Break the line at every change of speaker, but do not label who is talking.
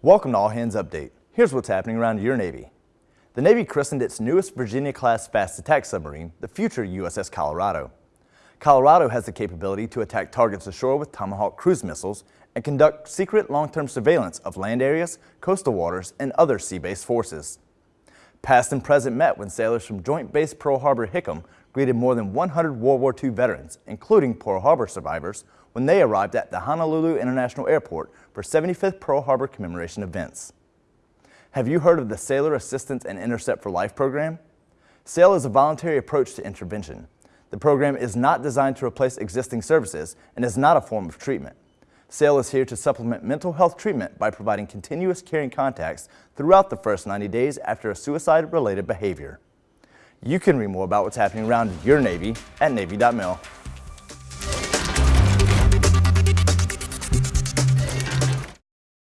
Welcome to All Hands Update. Here's what's happening around your Navy. The Navy christened its newest Virginia-class fast attack submarine, the future USS Colorado. Colorado has the capability to attack targets ashore with Tomahawk cruise missiles and conduct secret long-term surveillance of land areas, coastal waters, and other sea-based forces. Past and present met when sailors from Joint Base Pearl Harbor Hickam greeted more than 100 World War II veterans, including Pearl Harbor survivors, when they arrived at the Honolulu International Airport for 75th Pearl Harbor commemoration events. Have you heard of the Sailor Assistance and Intercept for Life program? SAIL is a voluntary approach to intervention. The program is not designed to replace existing services and is not a form of treatment. SAIL is here to supplement mental health treatment by providing continuous caring contacts throughout the first 90 days after a suicide-related behavior. You can read more about what's happening around your Navy at Navy.mil.